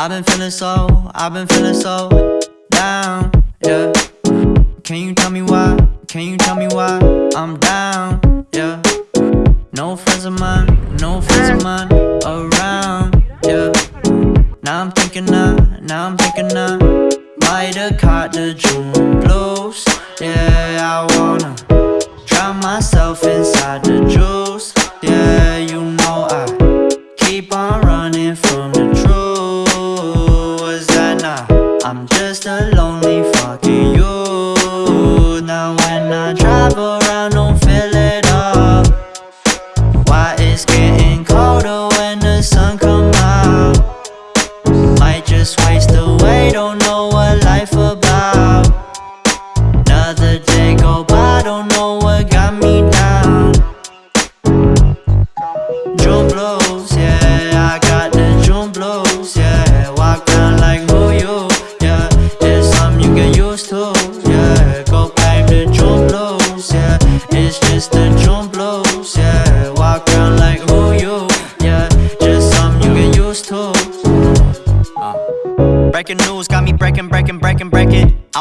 I've been feeling so, I've been feeling so down, yeah. Can you tell me why? Can you tell me why I'm down, yeah? No friends of mine, no friends of mine around, yeah. Now I'm thinking now, now I'm thinking now. Might have caught the June blues, yeah. I wanna drown myself I'm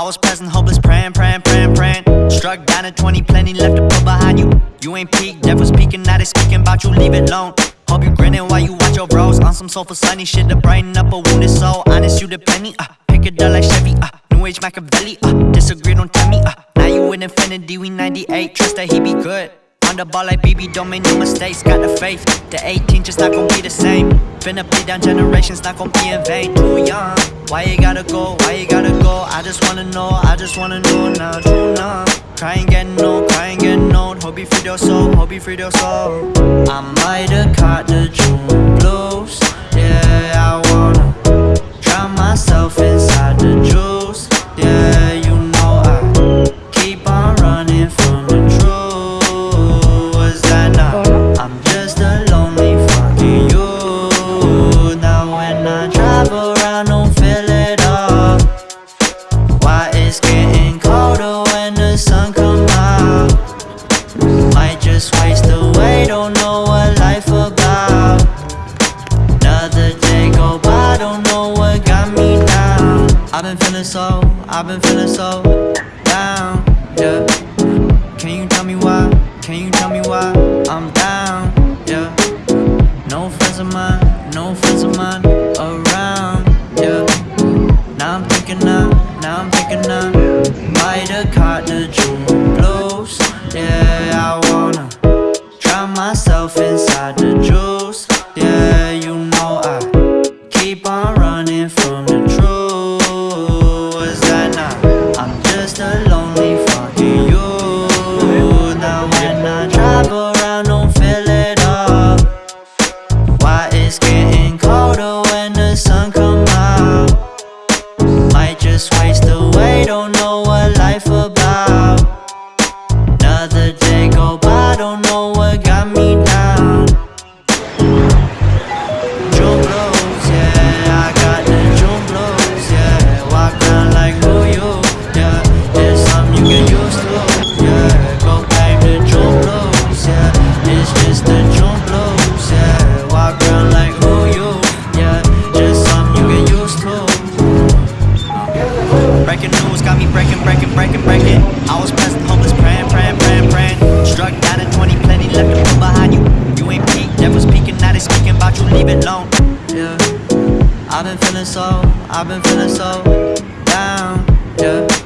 was present, hopeless, praying, praying, praying, praying. Struck down at 20, plenty left to put behind you. You ain't peak, devil's speaking, now they speaking about you, leave it alone. Hope you grinning while you watch your bros on some soulful sunny shit to brighten up a wounded soul. Honest, you the penny, uh, pick it up like Chevy, uh, New Age Machiavelli, uh, disagree, don't tell me, uh, now you in infinity, we 98, trust that he be good. On the ball like BB, don't make no mistakes. Got the faith, the 18 just not gon' be the same. Finna play down generations, not gon' be in vain. Too young, why you gotta go? Why you gotta go? I just wanna know, I just wanna know now. Too numb, crying getting old, crying getting old. Hope you free your soul, hope you free your soul. I might have caught the June blues. Yeah, I wanna drown myself inside the juice. Yeah. I wanna drown myself inside the juice, yeah. You know I keep on running from the truth. Was that not? I'm just a lonely fucking you. Now when I drive around, don't feel it up. Why it's getting colder when the sun come out? Might just waste away, don't I've been feeling so, I've been feeling so down, yeah.